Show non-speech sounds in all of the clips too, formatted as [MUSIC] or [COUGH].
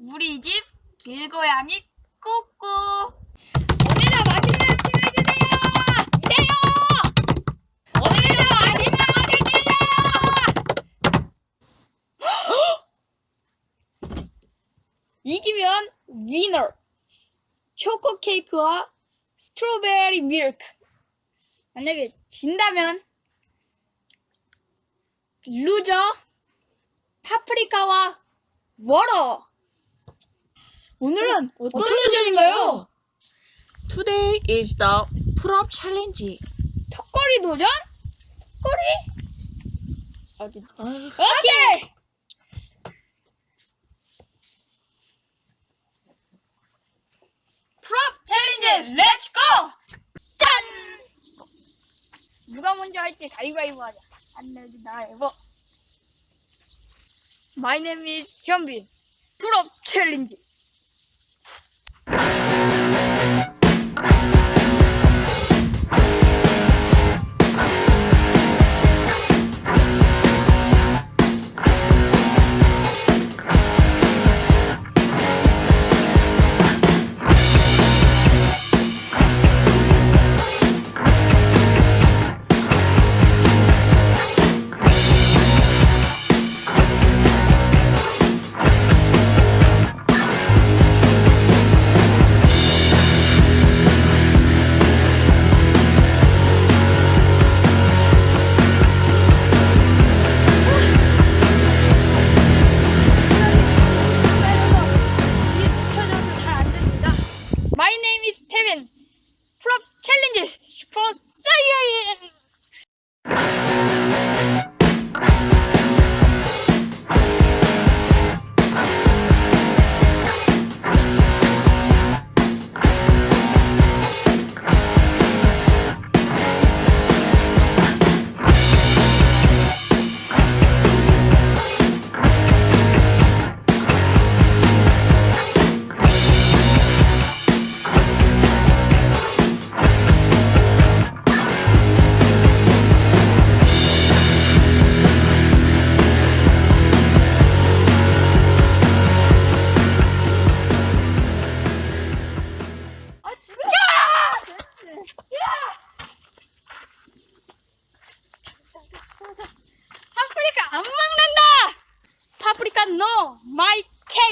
우리 집 길고양이 꾸꾸. 오늘도 맛있는 음식 해주세요. 이래요. 오늘도 맛있는 음식 주세요. [GASPS] 이기면 위너 초코 케이크와 스트로베리 밀크. 만약에 진다면 루저 파프리카와 워러 오늘은 어떤 도전인가요? Today is the pull-up challenge. 턱걸이 도전? 턱걸이? 어디? 아, 오케이! Pull-up challenge let's go! 짠! 누가 먼저 할지 가위바위보 하자. 안 내지 나해보 My name is 현빈. 풀업 챌린지. Bye. 풀업 챌린지 슈퍼 사이언.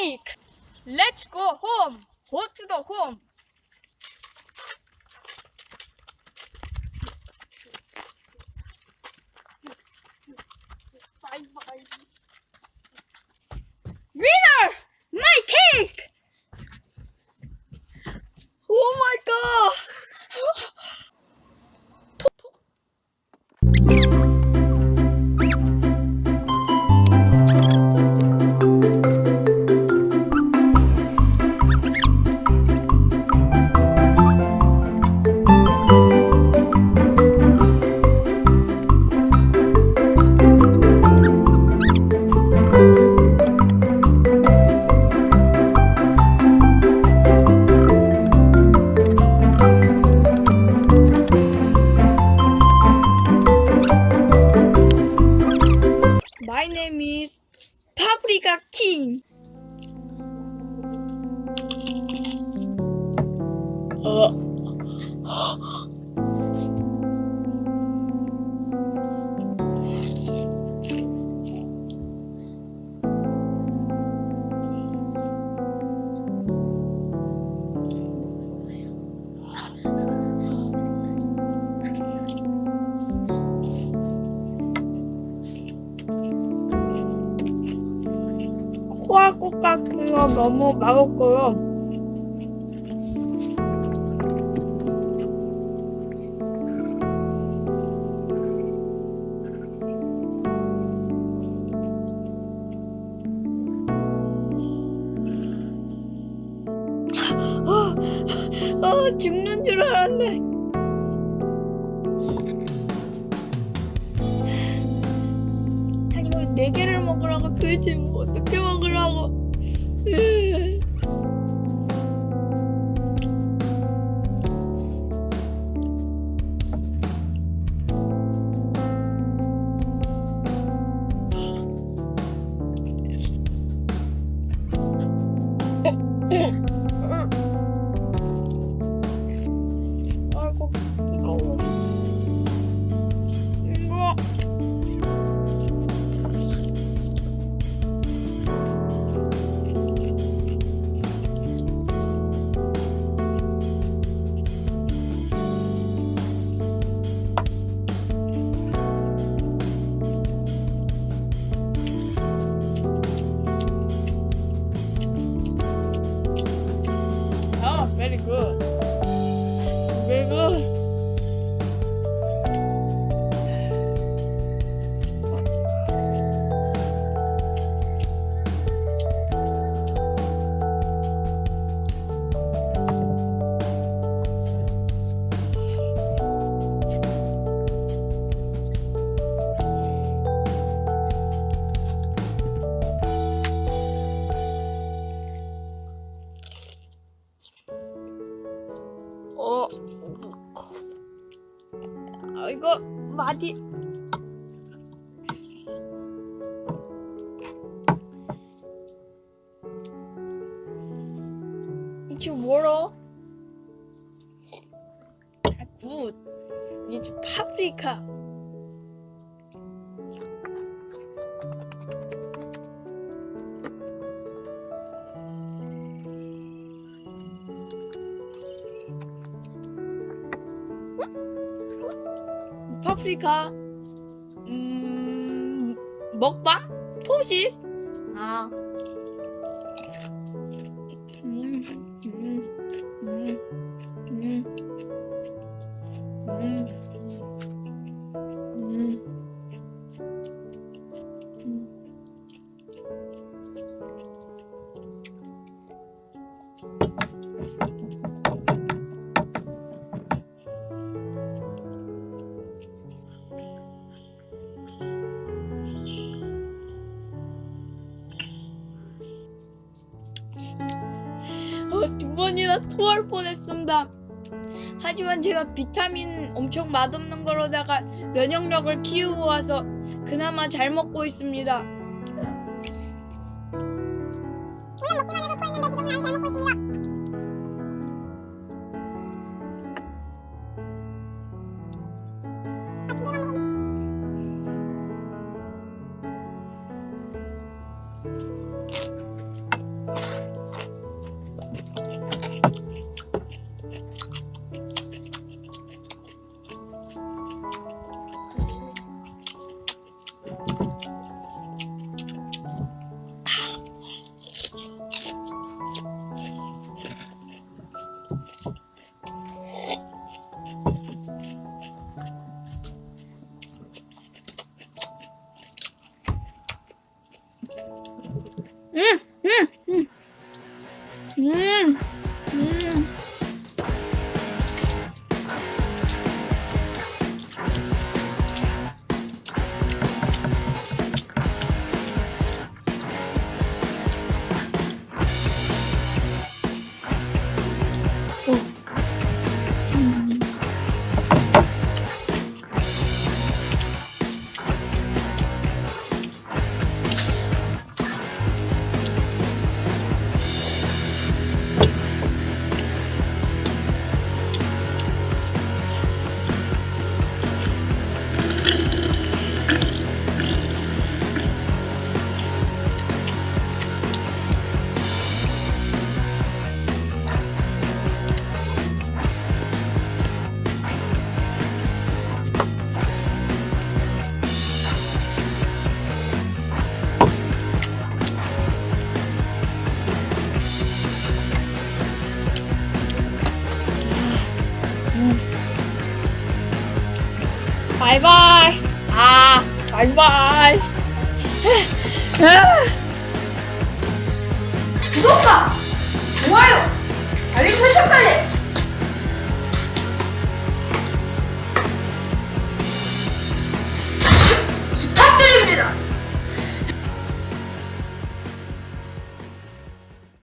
Cake! Let's go home! Go to the home! Winner! My cake! Oh my Paprika King. 코 거 너무 맛없고요. 아, 죽는 줄 알았네. 아니 이걸 네 개를 먹으라고 도대체 뭐 어떻게 먹으라고? 아 [LAUGHS] good. 아, 이거 마디. 파프리카. 음, 먹방? 토시? 아. 음, 음, 토할 뻔했습니다. 하지만 제가 비타민 엄청 맛없는 거로다가 면역력을 키우고 와서 그나마 잘 먹고 있습니다. 음, 바이바이. 아, 바이바이. 구독과 좋아요, 알림 설정까지